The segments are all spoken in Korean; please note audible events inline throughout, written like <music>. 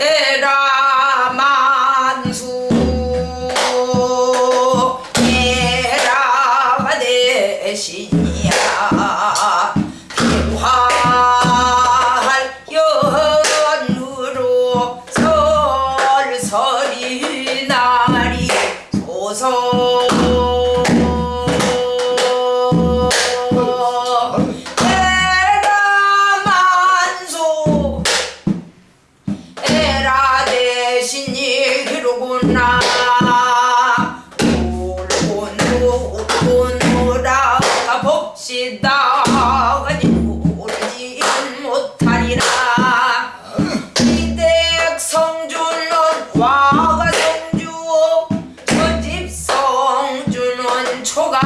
에 초가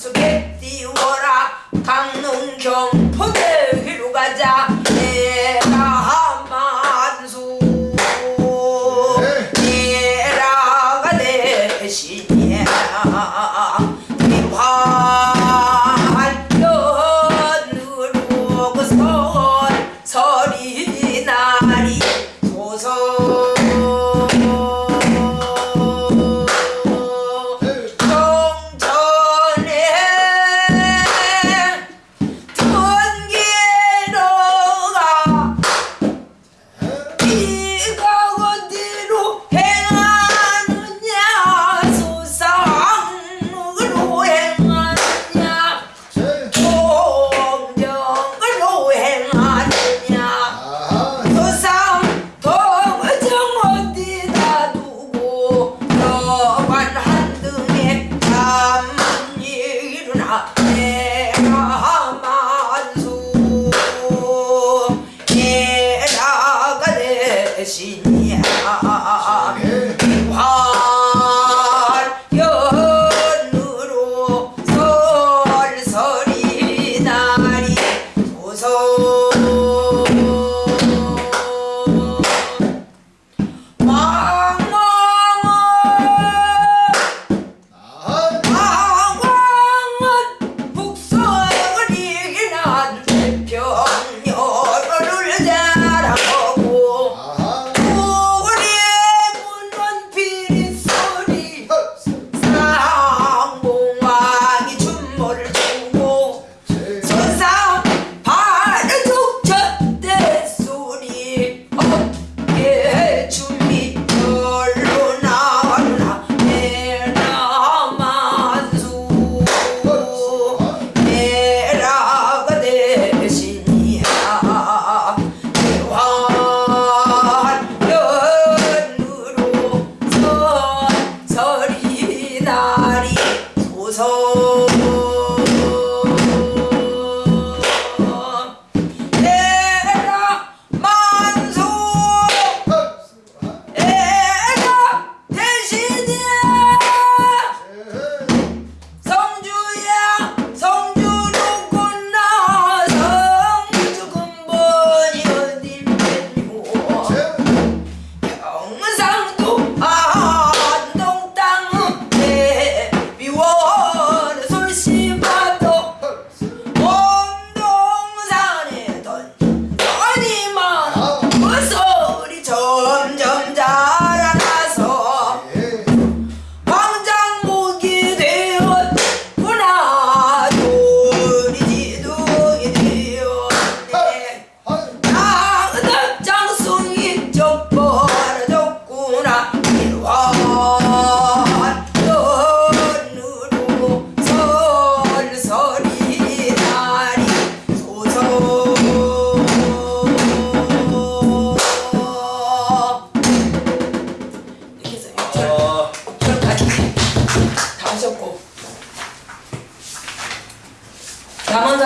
속에 띄워라. 강릉 경포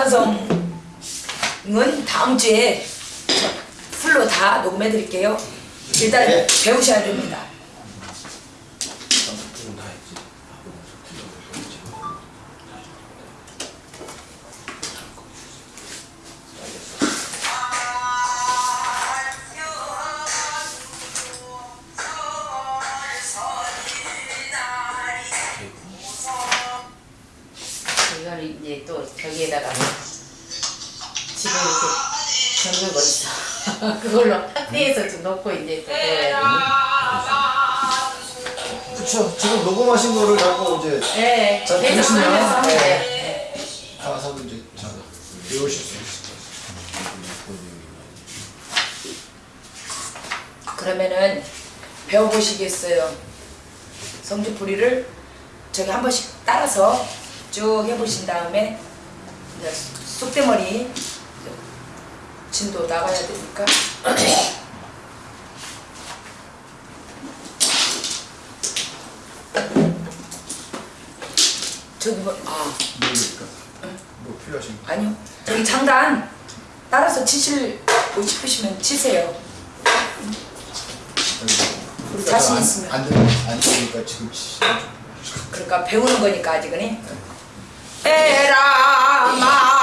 완성은 다음 주에 풀로 다 녹음해 드릴게요. 일단 네. 배우셔야 됩니다. 하시면 네. 가서 이제 잘 배우실 수 있을 거예요. 그러면은 배워보시겠어요. 성주풀이를 저기 한 번씩 따라서 쭉 해보신 다음에 쑥대머리 진도 나가야 되니까 필요하십니까? 아니요. 저기 장단 따라서 치실고 싶으시면 치세요. 우리 자신 있으면. 안, 안, 되는, 안 되니까 지금 치. 그러니까 배우는 거니까 아직은. 네. 에라 마.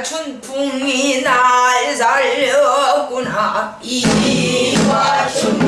춘풍이 날 살렸구나. 이와 춘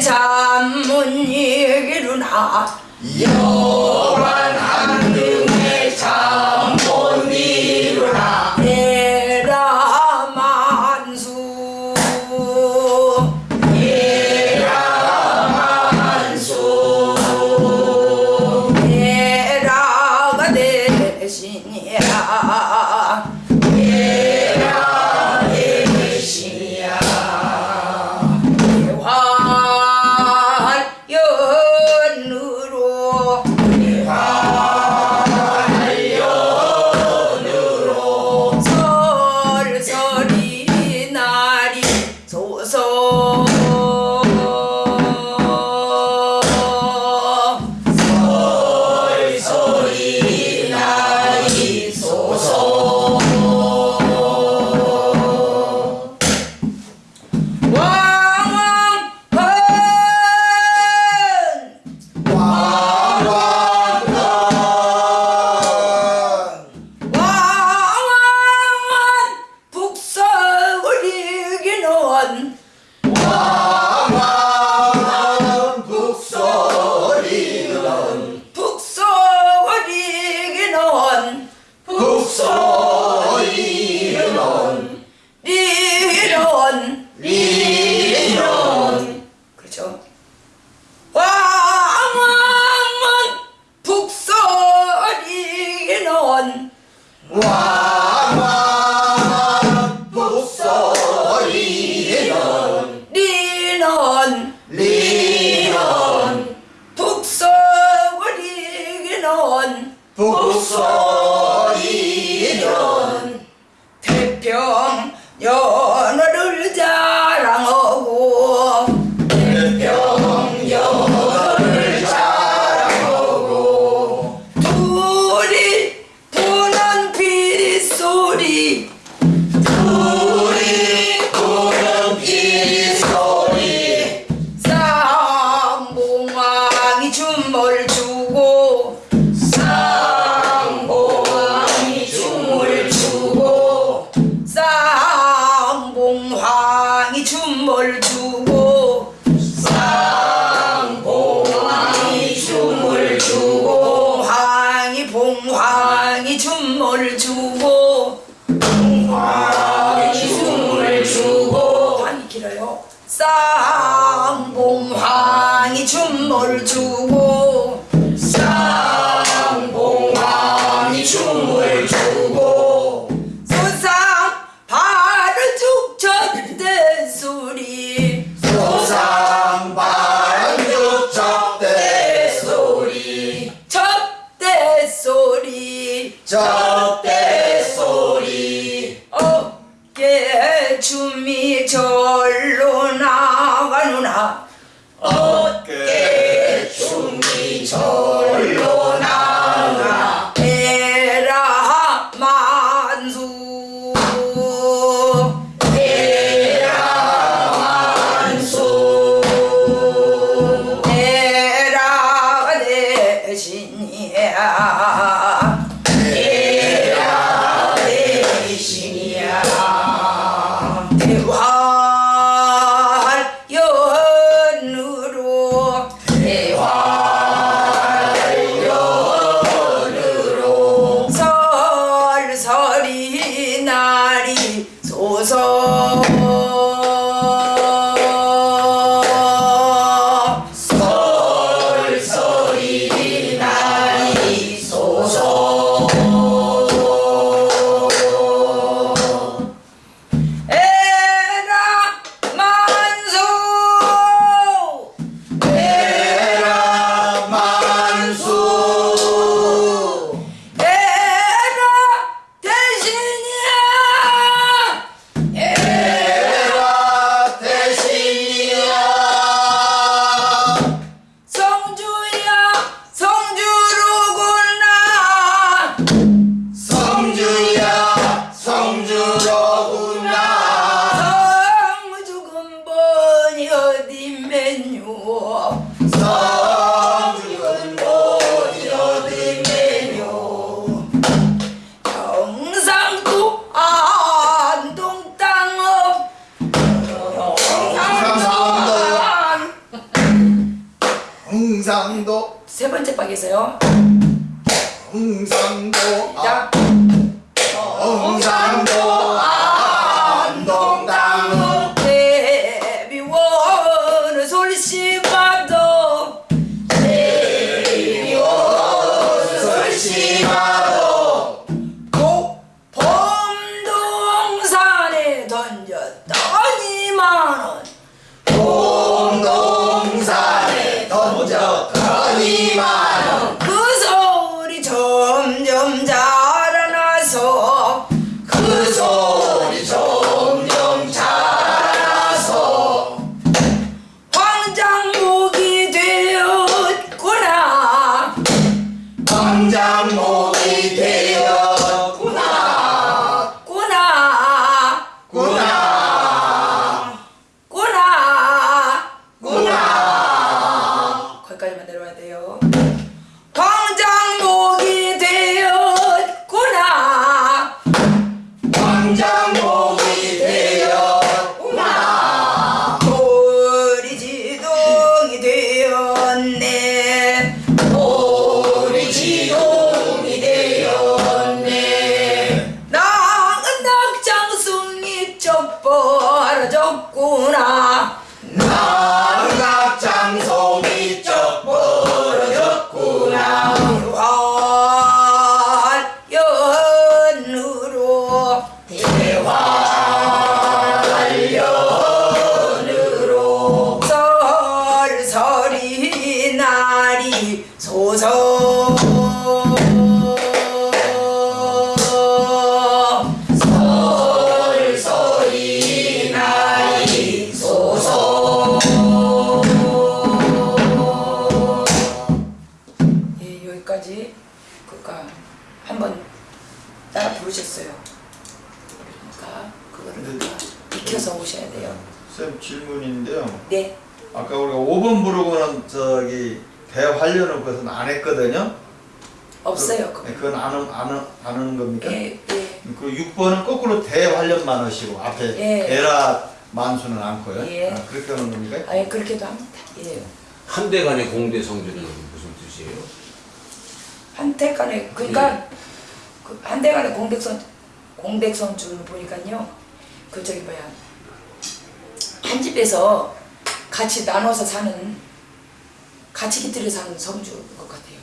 chao. 홍상도 앞 홍상도. 나이 소서 아는, 아는, 아는 겁니까? 예, 예. 음, 그리고 6번은 거꾸로 대활력 만원시고 앞에 예. 대라 만수는 않고요. 예. 아, 그렇게 하는 겁니까? 아, 예, 그렇게도 합니다. 예. 음. 한대 간의 공대 성질은 무슨 뜻이에요? 한대 간의, 그러니까 예. 그 한대 간의 공백선, 공백선주를 보니까요. 그 저기 뭐야. 한 집에서 같이 나눠서 사는 같이 깃들여 사는 성주인 것 같아요.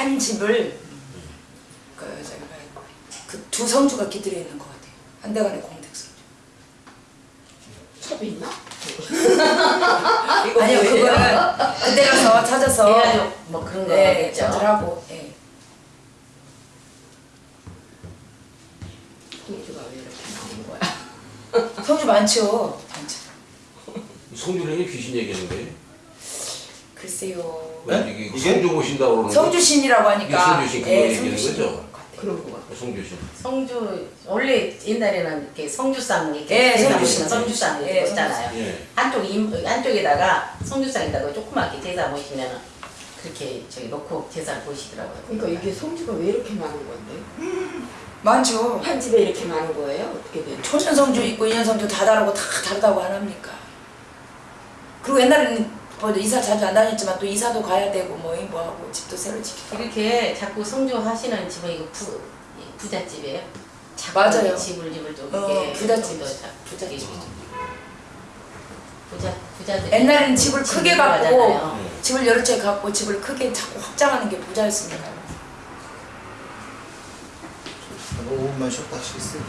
그한 집을 그 그두 성주가 깃들여 있는 것 같아요. 한대간의 공백선주. 첩이 있나? <laughs> 아니요 그거는 그때 가서 찾아서 뭐 그런 네 거겠죠 전달하고 예. 성주가 왜 이렇게 나온 거야? <laughs> 성주 많죠. 많죠. 성주령이 귀신 얘기하는 거예요? 글쎄요. 왜 네? 이게 이게? 성주 보신다고 그러는 성주신이라고 하니까 이게 성주신 그거 예, 얘기하는 거죠? 것 같아요. 그런 거 같아. 거 성주신 성주 원래 옛날에는 이렇게 성주상 이렇게 예, 제사 성주상. 모시면 성주상 예, 이렇게 있잖아요. 예. 한쪽 임 한쪽에다가 성주상에다가 조그맣게 제사 모시면은 그렇게 저기 놓고 제사를 보시더라고요. 그러니까 이게 성주가 왜 이렇게 많은 건데? <laughs> 많죠. 한 집에 이렇게 많은 거예요? 어떻게 되는? 초년 성주 있고 인연 성주 다 다르고 다 다르다고 안 합니까? 그리고 옛날에는 뭐 이사 자주 안 다녔지만 또 이사도 가야 되고 뭐 뭐하고 집도 새로 하고. 이렇게 자꾸 성주 하시는 집은 이거 부 부잣집이에요. 맞아요. 집을 집을 또 어, 자- 부잣집. 부자 부자들 옛날에는 집을 크게 갖고 하잖아요. 집을 여러 채 갖고 집을 크게 자꾸 확장하는 게 부자였으니까. 한 5분만 쉬었다 하시겠어요?